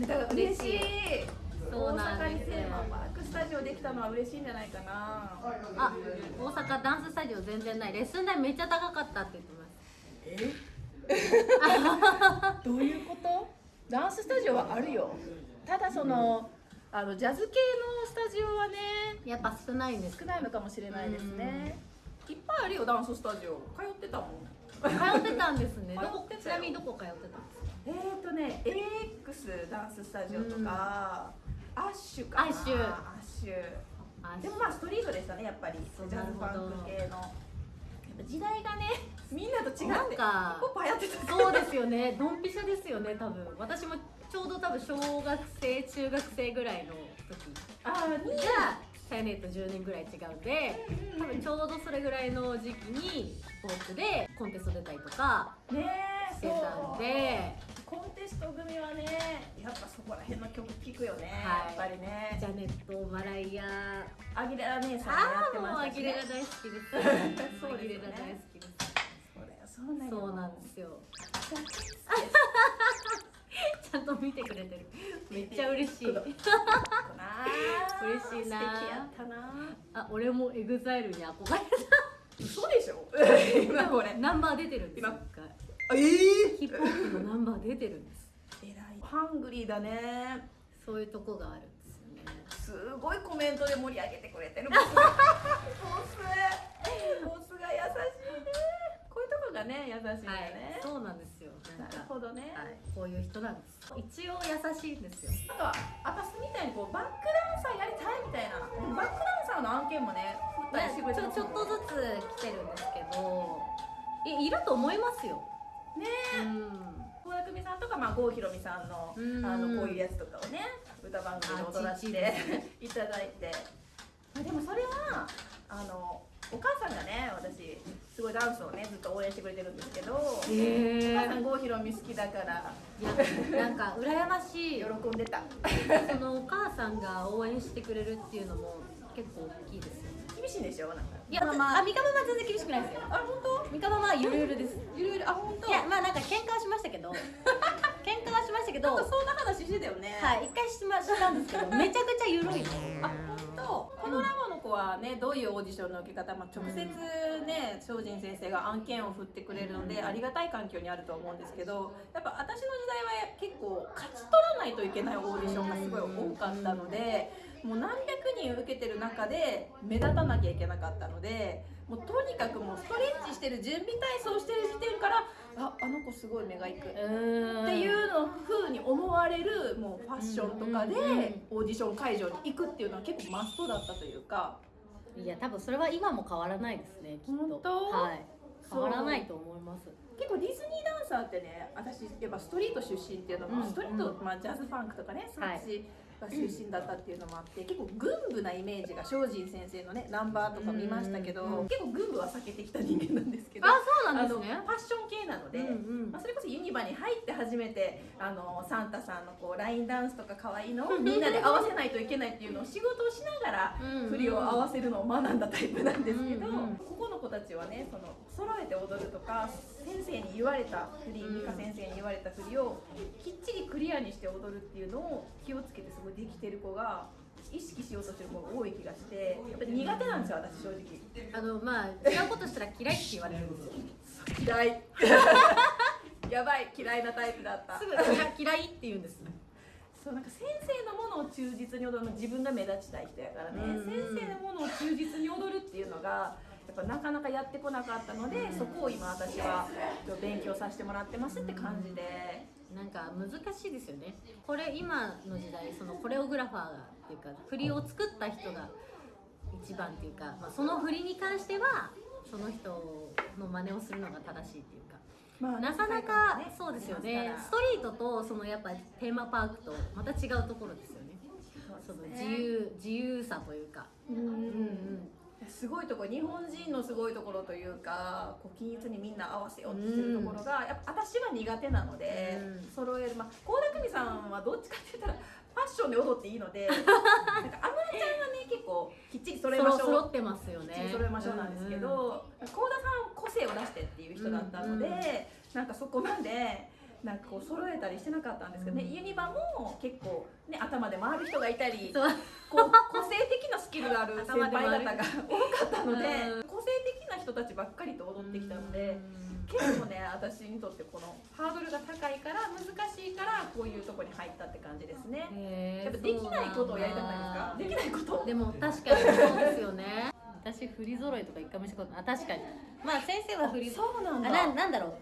だから嬉しい。そうなん大阪にテーマパークスタジオできたのは嬉しいんじゃないかな。あ大阪ダンススタジオ全然ない。レッスン代めっちゃ高かったって言ってます。え？どういうこと？ダンススタジオはあるよ。ただそのあのジャズ系のスタジオはねやっぱ少ないんです。少ないのかもしれないですね。いっぱいあるよダンススタジオ。通ってたもん。通ってたんですね。ちなみにどこ通ってたんですか？えーとね AX ダンススタジオとか、アッシュかな。アッシュ。アッシュ。あでもまあストリートでしたねやっぱり。ジャズファンク系の。やっぱ時代がねみんなと違ってなんかポップ流行ってたそうですよね。ドンピシャですよね多分。私もちょうど多分小学生中学生ぐらいの時あーに。がサイネット10年ぐらい違うんで多分ちょうどそれぐらいの時期にフォークでコンテスト出たりとかしてたんでコンテスト組はねやっぱそこら辺の曲聴くよね、はい。やっぱりね。ジャネットマライア。アギレラ姉さんもやってああもうましたし、アギレねラ、大好きです。そうですよね。アギレラ大好きです。そうなんですよ。ちゃんと見てくれてる。めっちゃ嬉しい。な嬉しいな素敵やったなあ俺も EXILE に憧れ嘘でしょ？今これ。たナンバー出てるんですよ今ええヒップホップのナンバー出てるんです。偉い。ハングリーだね。そういうとこがあるんですよね。すごいコメントで盛り上げてくれてるボスがボスボスが優しいね。こういうとこがね優しいんだよはいね、そうなんですよ。なるほどね、はいこういう人なんです。一応優しいんですよ。なんか私みたいにこうバックダンサーやりたいみたいな。でもバックダンサーの案件もね振ったりしてくれてちょちょっとずつ来てるんですけどいいると思いますよね。うん。倖田來未さんとか、まあ、郷ひろみさんのうん。あのこういうやつとかをね歌番組で踊らせていただいて。まあでもそれはあのお母さんがね私すごいダンスをねずっと応援してくれてるんですけど、おへ母さん郷ひろみ好きだからいやなんか羨ましい。喜んでた。そのお母さんが応援してくれるっていうのも結構大きいですよね厳しいんでしょなんか。いや、あ、ミカママは全然厳しくないですよ。あ本ミカママはゆるゆるです。当いろいろあ本当？いや、まあなんか喧嘩はしましたけど。喧嘩はしましたけど。なんかそんな話してたよね。はい、一回しましたんですけど めちゃくちゃゆるいですあ本当？このラボの子はねどういうオーディションの受け方、まあ、直接ね精進先生が案件を振ってくれるのでありがたい環境にあると思うんですけどやっぱ私の時代は結構勝ち取らないといけないオーディションがすごい多かったのでもう何百人受けてる中で目立たなきゃいけなかったのでもうとにかくもうストレッチしてる準備体操してる時点からああの子すごい目がいく。うっていうの風に思われるもうファッションとかでオーディション会場に行くっていうのは結構マストだったというか。いや、多分それは今も変わらないですね、きっと。はい。変わらないと思います。結構ディズニーダンサーってね私やっぱストリート出身っていうのも、うんストリート、まあ、ジャズファンクとかねそっちが出身だったっていうのもあって、結構軍部なイメージが精進先生のねナンバーとか見ましたけど、うんうん結構軍部は避けてきた人間なんですけどあ、そうなんですね。ファッション系なので、うんうん。まあ、それこそユニバに入って初めてあのサンタさんのこうラインダンスとか可愛いのをみんなで合わせないといけないっていうのを仕事をしながら振りを合わせるのを学んだタイプなんですけど、うんうん。ここの子たちはねその揃えて踊るとか先生に言われた振りうん。美香先生に言われた振りをきっちりクリアにして踊るっていうのを気をつけてすごいできてる子が意識しようとしてる子が多い気がしてやっぱり苦手なんですよ私正直。あの、まあ違うことしたら嫌いって言われるんですよ。嫌い。やばい嫌いなタイプだった。すぐ嫌嫌いって言うんです。そうなんか先生のものを忠実に踊るの自分が目立ちたい人やからね、うんうん。先生のものを忠実に踊るっていうのがぱなかなかやってこなかったので、そこを今私は勉強させてもらってますって感じで、なんか難しいですよね。これ今の時代そのコレオグラファーがっていうか振りを作った人が一番っていうか、まあ、その振りに関してはその人の真似をするのが正しいっていうか。まあなかなかそうですよね。ストリートとそのやっぱテーマパークとまた違うところですよね。その自由自由さというか。うんうんうんすごいところ日本人のすごいところというかこう均一にみんな合わせようとしてるところが、やっぱ私は苦手なので、うん。揃える。まあ倖田來未さんはどっちかって言ったらファッションで踊っていいので なんか安室ちゃんはね結構きっちり揃えましょう。揃ってますよきっちねり揃えましょうなんですけど、幸田さんは個性を出してっていう人だったので、うんうん。なんかそこまでなんかこう揃えたりしてなかったんですけどね、ユニバも結構ね頭で回る人がいたりそう。こう個性的なスキルがある 先輩方が多かったのでうん。個性的な人たちばっかりと踊ってきたので結構ね私にとってこのハードルが高いから難しいからこういうとこに入ったって感じですね。やっぱできないことをやりたくないですか？できないこと？でも確かにそうですよね。私振り揃いとか一回もしたことない。あ確かに。まあ先生は振りそうなんだ。なんだろう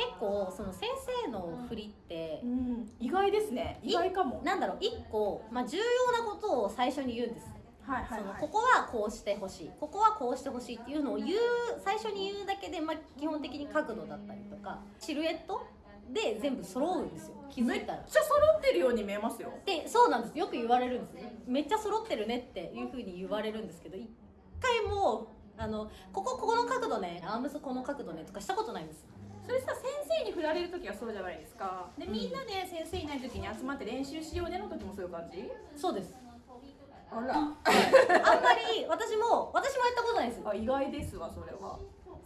結構その先生の振りってうん、意外ですね。意外かも。なんだろう一個、まあ、重要なことを最初に言うんです。はいはいはい。そのここはこうしてほしいここはこうしてほしいっていうのを言う最初に言うだけで、まあ、基本的に角度だったりとかシルエットで全部揃うんですよ。気づいたら。めっちゃ揃ってるように見えますよ。でそうなんです。よく言われるんですね。めっちゃ揃ってるねっていうふうに言われるんですけど一回もあのここここの角度ねアームスこの角度ねとかしたことないんですそれさ先生に振られる時はそうじゃないですか。でみんなで先生いない時に集まって練習しようねの時もそういう感じ？そうです。あら。あんまり私も私もやったことないです。あ意外ですわそれは。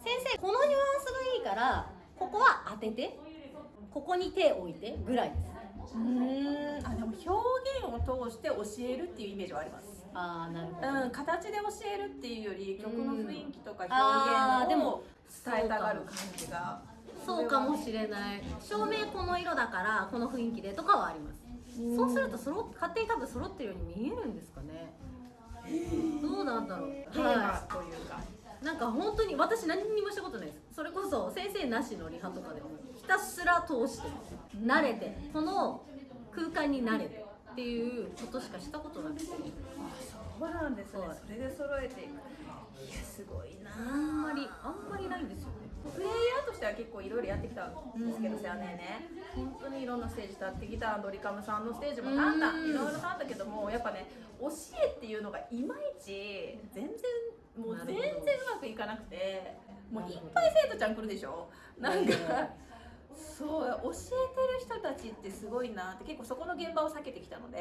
先生このニュアンスがいいからここは当ててここに手を置いてぐらいです。うーん。あでも表現を通して教えるっていうイメージはあります。ああなるほど、うん形で教えるっていうより曲の雰囲気とか表現を伝えたがる感じがそうかもしれない。照明この色だからこの雰囲気でとかはあります。そうすると揃っ勝手に多分揃ってるように見えるんですかね。どうなんだろう。テーマというか、なんか本当に私何にもしたことないです。それこそ先生なしのリハとかでもひたすら通して慣れてこの空間に慣れてっていうことしかしたことなくて。そうなんですね。はい。それで揃えていく。いやすごいなあんまりあんまりないんですよねプレイヤーとしては結構いろいろやってきたんですけどさねね。本当にいろんなステージ立ってきたドリカムさんのステージも立ったうん。いろいろ立ったけどもやっぱね教えっていうのがいまいち全然もう全然うまくいかなくてもういっぱい生徒ちゃん来るでしょ？なんかそう教えてる人たちってすごいなって結構そこの現場を避けてきたので。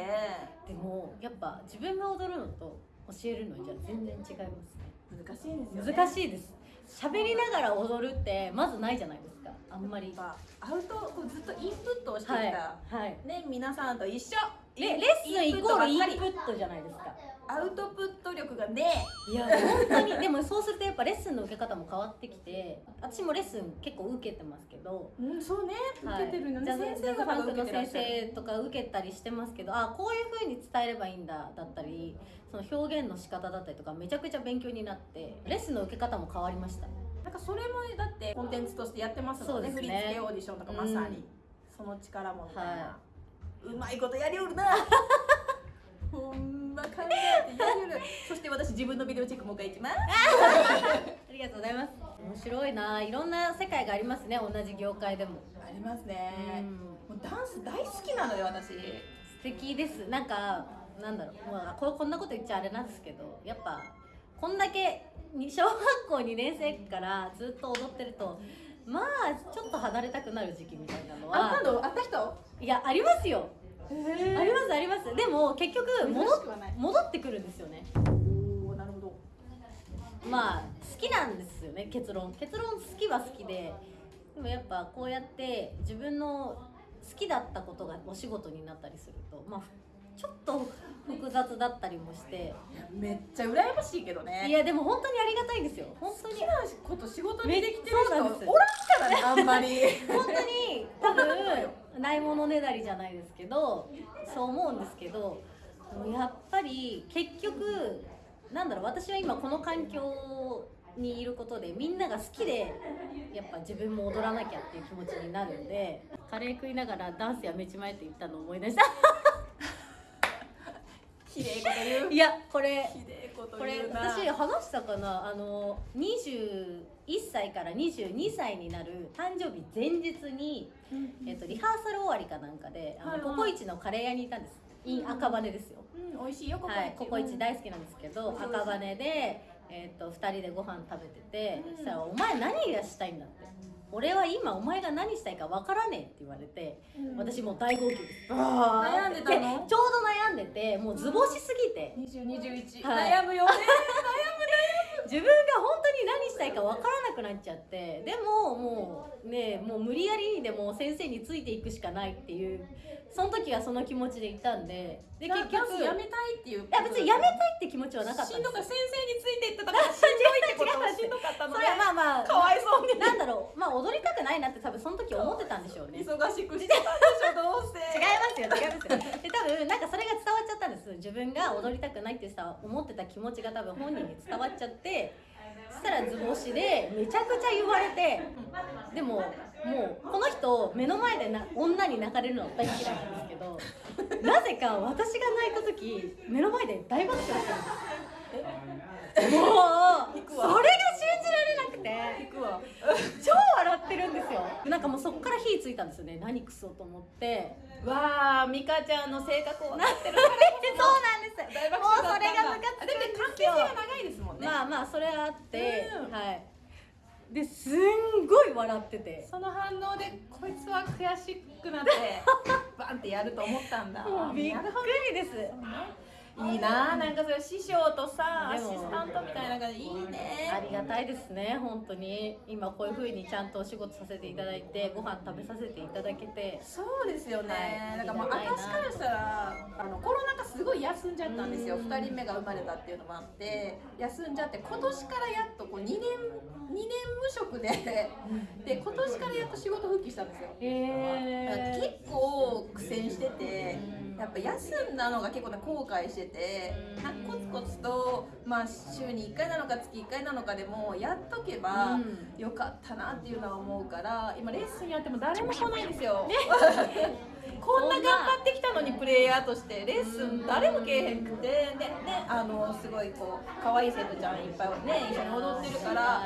でもやっぱ自分が踊るのと教えるのじゃ全然違いますね。難しいんですよね。難しいです喋りながら踊るってまずないじゃないですか。あんまり。アウトこうずっとインプットをしてきた、はい。はい。ね皆さんと一緒レレッスンイコールインプットじゃないですか。アウトプット力がね。いや本当に。でもそうするとやっぱレッスンの受け方も変わってきて私もレッスン結構受けてますけど。うんそうね。受けてるのね、先生方がァンクの先生とか受けたりしてますけどあこういう風に伝えればいいんだだったりその表現の仕方だったりとかめちゃくちゃ勉強になってレッスンの受け方も変わりましたなんかそれもだってコンテンツとしてやってますもんね。そうですね。振り付けオーディションとかまさに、うん。その力もみたいな、はうまいことやりおるな。ほんま考えてやりおる。そして私自分のビデオチェックもう一回いきます。ありがとうございます。面白いな。いろんな世界がありますね。同じ業界でも、ありますうね、ん。もうダンス大好きなので私。素敵です。なんかなんだろう、まあ、ここんなこと言っちゃあれなんですけどやっぱこんだけに小学校2年生からずっと踊ってるとまあちょっと離れたくなる時期みたいなのは。あったのあった人？いやありますよ。へありますあります。でも結局戻ってくるんですよね。おおなるほど。まあ好きなんですよね結論。結論好きは好きで。でもやっぱこうやって自分の好きだったことがお仕事になったりするとまあちょっと複雑だったりもして。めっちゃ羨ましいけどね。いやでも本当にありがたいんですよ。本当に。好きなこと仕事にできてる人おらんからねあんまり。本当に多分ないものねだりじゃないですけどそう思うんですけどやっぱり結局なんだろう私は今この環境にいることでみんなが好きでやっぱ自分も踊らなきゃっていう気持ちになるんでカレー食いながらダンスやめちまえって言ったのを思い出した綺麗こと言う。いやこれ綺麗ことこれ私話したかな？あの21歳から22歳になる誕生日前日にえっと、リハーサル終わりかなんかで、あのはいはい。ココイチのカレー屋にいたんです。イン赤羽ですよ。うん美味しいよここはい、ココイチうん。大好きなんですけど、美味しい赤羽で、えっと二人でご飯食べてて、うん。そしたらお前何がしたいんだって。俺は今お前が何したいかわからねえって言われて、うん。私もう大号泣です。悩んでたの？ちょうど悩んでて、もう図星すぎて、20、21、はい。悩むよね自分が本当に何したいか分からなくなっちゃってでももうねもう無理やりにでも先生についていくしかないっていうその時はその気持ちでいたんでで結局やめたいっていういや別にやめたいって気持ちはなかったしんどか先生についていってたからしんどいってことは しんどかったのそでれはまあまあかわいそうに。なんだろうまあ踊りたくないなって多分その時思ってたんでしょうね。違い忙しくしてたんでしょどうせ。ますよ違いますよ。で多分なんかそれが伝わっちゃったんです。自分が踊りたくないってさ思ってた気持ちが多分本人に伝わっちゃってそしたら図星でめちゃくちゃ言われてでももうこの人目の前でな女に泣かれるの大嫌いなんですけどなぜか私が泣いた時目の前で大爆笑したんです。もうそれがて。行くわ。超笑ってるんですよ。なんかもうそっから火ついたんですよね。何クソと思って。わあ美香ちゃんの性格をなってるそ。うなんです。大爆もう笑だったんだ。それがムカつくんだってですよ関係性が長いですもんね、まあまあそれはあって、うん。はい。ですんごい笑ってて。その反応でこいつは悔しくなって バンってやると思ったんだ。びっくりです。どいいななんかそれ師匠とさアシスタントみたいな感じいいあねりがたいですね本当に。今こういう風にちゃんとお仕事させていただいてご飯食べさせていただけて。そうですよね、はい。なんかもう私からしたらあのコロナ禍すごい休んじゃったんですよ。うん2人目が生まれたっていうのもあって休んじゃって今年からやっとこう2年2年無職で。で今年からやっと仕事復帰したんですよ。へえ結構苦戦しててやっぱ休んだのが結構ね後悔しててなんかコツコツと、まあ、週に1回なのか月1回なのかでもやっとけばよかったなっていうのは思うから今レッスンやっても誰も来ないんですよ。こんな頑張ってきたのにプレイヤーとして。レッスン誰も来えへんくて。でねあのすごいこう可愛い生徒ちゃんいっぱいね一緒に踊ってるから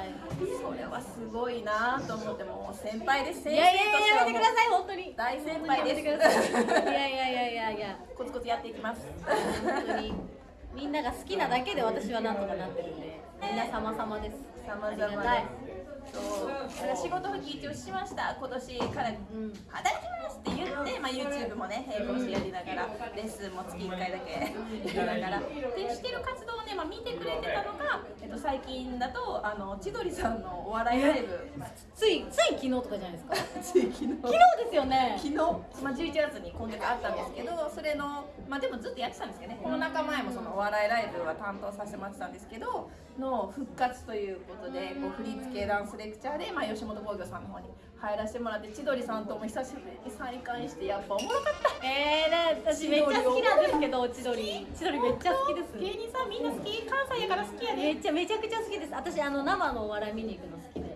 それはすごいなと思ってもう先輩です。先生としてはややめてください本当に。大先輩です。い。いやいやいやいやいや。コツコツやっていきます。本当に。みんなが好きなだけで私はなんとかなってるんで。みんな様々です。様々ありがたい。そうだから仕事復帰一応しました。今年からうん。働きますって言って、まあ、YouTube もね並行してやりながらレッスンも月1回だけやりながら。でしてる活動をね、まあ、見てくれてたのが、えっと、最近だとあの千鳥さんのお笑いライブ。ついつい昨日とかじゃないですか。昨日。昨日ですよね。昨日、まあ、11月に今月あったんですけどそれのまあでもずっとやってたんですけどね。コロナ禍前もそのお笑いライブは担当させてもらってたんですけどの復活ということでこう振り付けダンスレクチャーで、まあ、吉本興業さんの方に入らせてもらって千鳥さんとも久しぶりに再会してやっぱおもろかった。えー、ね私めっちゃ好きなんですけど千鳥。千鳥めっちゃ好きです。芸人さんみんな好き？関西やから好きやねめっちゃめちゃくちゃ好きです。私あの生のお笑い見に行くの好きで。最高そう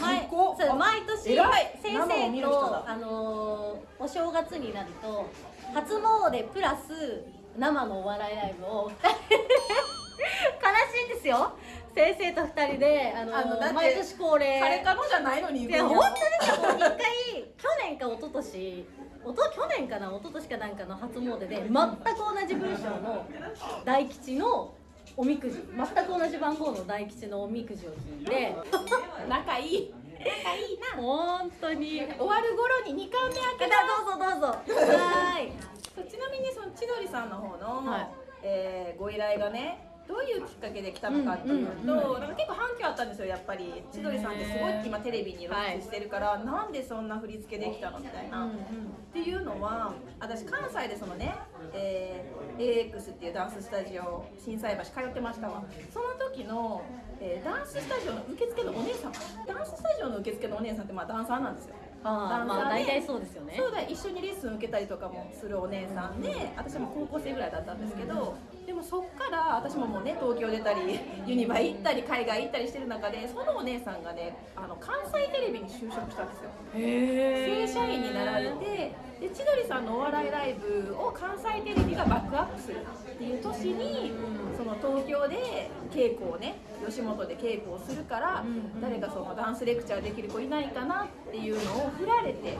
毎年偉い。先生とあのーお正月になると初詣プラス生のお笑いライブを。悲しいんですよ。先生と二人であのー毎年恒例。彼かのじゃないのに本当ですよ。一回去年か一昨年おと去年かな一昨年かなんかの初詣で全く同じ文章の大吉のおみくじ。全く同じ番号の大吉のおみくじを引いて。仲いい。仲いいな。本当に。終わる頃に2巻目開けた。どうぞどうぞ。はーい。そうちなみにその千鳥さんの方の、はい。えーご依頼がねどういうきっかけで来たのかっていうと、なんか結構反響あったんですよやっぱり。千鳥さんってすごい今テレビに露出してるから、なんでそんな振り付けできたのみたいな、っていうのは私関西でそのね、えー AX っていうダンススタジオ心斎橋通ってましたわ。その時の、えーダンススタジオの受付のお姉さんダンススタジオの受付のお姉さんってまあダンサーなんですよダンサーで。大体そうですよね。そうだ一緒にレッスン受けたりとかもするお姉さんで私も高校生ぐらいだったんですけどでもそっから私ももうね東京出たりユニバ行ったり海外行ったりしてる中でそのお姉さんがねあの関西テレビに就職したんですよ。正社員になられてで千鳥さんのお笑いライブを関西テレビがバックアップするっていう年にその東京で稽古をね吉本で稽古をするからうん。誰かそのダンスレクチャーできる子いないかなっていうのを振られて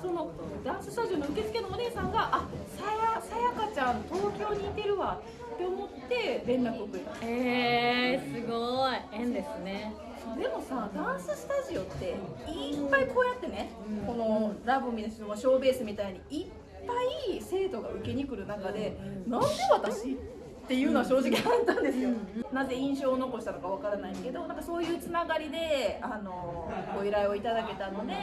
そのダンススタジオの受付のお姉さんが「あさやさやかちゃん東京にいてるわ」って思って連絡をくれた。へえすごい。縁ですねでもさダンススタジオっていっぱいこうやってね、うんこのラブミのショーベースみたいにいっぱい生徒が受けに来る中で、なんで私っていうのは正直あったんですよ、なぜ印象を残したのかわからないけどなんかそういうつながりであのご依頼をいただけたので、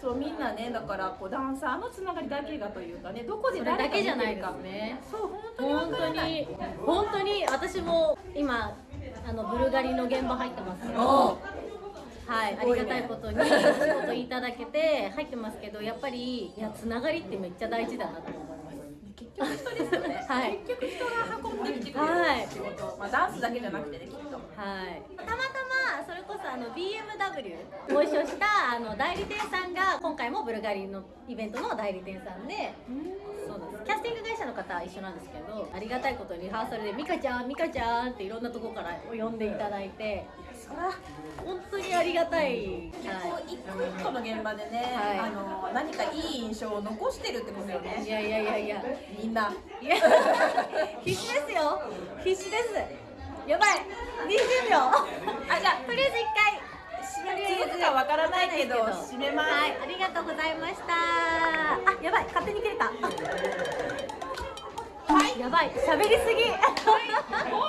そうみんなねだからこうダンサーのつながりだけがというかねどこで誰がだけじゃないかですねそう本当にわ本当に本当に私も今あのブルガリの現場入ってます。けどおはい、ありがたいことにお仕事いただけて入ってますけどやっぱりいやつながりってめっちゃ大事だなと思います。結局人ですよね、はい。結局人が運んできてくれるはい。仕事、まあ、ダンスだけじゃなくてねきっと。はい、たまたまそれこそあの BMW ご一緒したあの代理店さんが今回もブルガリのイベントの代理店さんでそうです。キャスティング会社の方は一緒なんですけどありがたいことにリハーサルで「ミカちゃんミカちゃん」っていろんなとこから呼んでいただいて。本当にありがたい、結構は一個一個の現場でね、はい。あの何かいい印象を残してるってことよい、いねやいやいやいやみんな。い や必死ですよ。必死です。やばい。20秒。あじゃあとりあえず一回続くかわからないけど締めます。はい、ありがとうございました。あ、やばい、勝手に切れた。はい、やばい、喋りすぎ。本